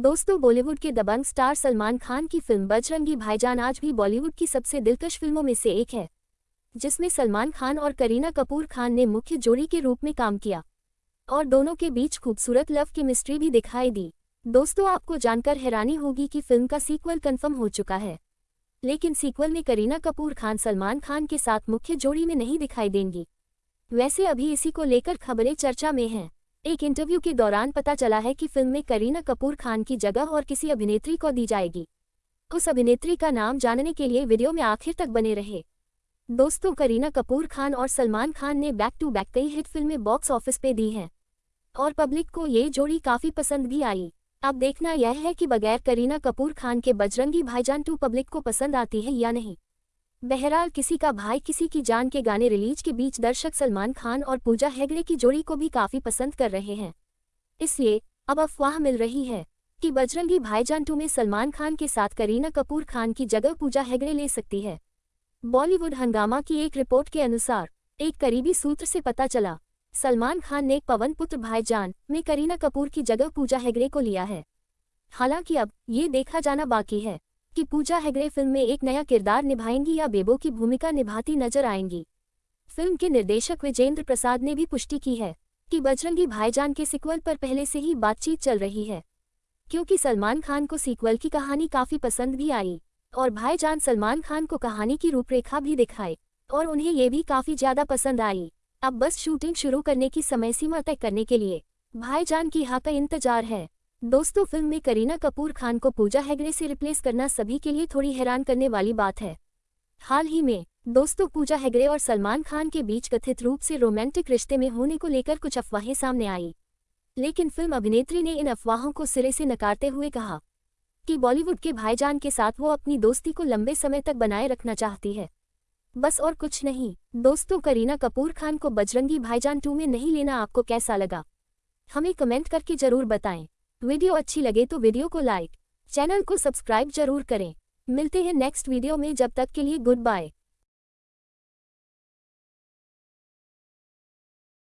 दोस्तों, बॉलीवुड के दबंग स्टार सलमान खान की फ़िल्म बजरंगी भाईजान आज भी बॉलीवुड की सबसे दिलकश फ़िल्मों में से एक है, जिसमें सलमान खान और करीना कपूर खान ने मुख्य जोड़ी के रूप में काम किया और दोनों के बीच खूबसूरत लव केमिस्ट्री भी दिखाई दी। दोस्तों, आपको जानकर हैरानी होगी कि फ़िल्म का सीक्वल कंफर्म हो चुका है, लेकिन सीक्वल में करीना कपूर खान सलमान खान के साथ मुख्य जोड़ी में नहीं दिखाई देंगी। वैसे अभी इसी को लेकर खबरें चर्चा में हैं। एक इंटरव्यू के दौरान पता चला है कि फ़िल्म में करीना कपूर खान की जगह और किसी अभिनेत्री को दी जाएगी। उस अभिनेत्री का नाम जानने के लिए वीडियो में आखिर तक बने रहे। दोस्तों, करीना कपूर खान और सलमान खान ने बैक टू बैक कई हिट फ़िल्में बॉक्स ऑफ़िस पे दी हैं। और पब्लिक को ये जोड़ी काफ़ी पसंद भी आई। अब देखना यह है कि बगैर करीना कपूर खान के बजरंगी भाईजान टू पब्लिक को पसंद आती है या नहीं। बहरहाल किसी का भाई किसी की जान के गाने रिलीज़ के बीच दर्शक सलमान खान और पूजा हेगड़े की जोड़ी को भी काफ़ी पसंद कर रहे हैं। इसलिए, अब अफवाह मिल रही है कि बजरंगी भाईजान टू में सलमान खान के साथ करीना कपूर खान की जगह पूजा हेगड़े ले सकती है। बॉलीवुड हंगामा की एक रिपोर्ट के अनुसार, एक करीबी सूत्र से पता चला, सलमान खान ने पवन पुत्र भाईजान में करीना कपूर की जगह पूजा हेगड़े को लिया है। हालाँकि अब, ये देखा जाना बाकी है। कि पूजा हेगड़े फ़िल्म में एक नया किरदार निभाएँगी या बेबो की भूमिका निभाती नज़र आएँगी। फ़िल्म के निर्देशक विजेंद्र प्रसाद ने भी पुष्टि की है कि बजरंगी भाईजान के सिक्वल पर पहले से ही बातचीत चल रही है, क्योंकि सलमान खान को सीक्वल की कहानी काफ़ी पसंद भी आई और भाईजान सलमान खान को कहानी की रूपरेखा भी दिखाए और उन्हें ये भी काफ़ी ज़्यादा पसंद आई। अब बस शूटिंग शुरू करने की समय सीमा तय करने के लिए भाईजान की हाँ का इंतज़ार है। दोस्तों, फ़िल्म में करीना कपूर खान को पूजा हेगड़े से रिप्लेस करना सभी के लिए थोड़ी हैरान करने वाली बात है। हाल ही में, दोस्तों, पूजा हेगड़े और सलमान खान के बीच कथित रूप से रोमांटिक रिश्ते में होने को लेकर कुछ अफवाहें सामने आई। लेकिन फ़िल्म अभिनेत्री ने इन अफवाहों को सिरे से नकारते हुए कहा कि बॉलीवुड के भाईजान के साथ वो अपनी दोस्ती को लंबे समय तक बनाए रखना चाहती है। बस और कुछ नहीं, दोस्तों, करीना कपूर खान को बजरंगी भाईजान टू में नहीं लेना आपको कैसा लगा? हमें कमेंट करके ज़रूर बताएँ। वीडियो अच्छी लगे तो वीडियो को लाइक, चैनल को सब्सक्राइब ज़रूर करें। मिलते हैं नेक्स्ट वीडियो में, जब तक के लिए गुड बाय।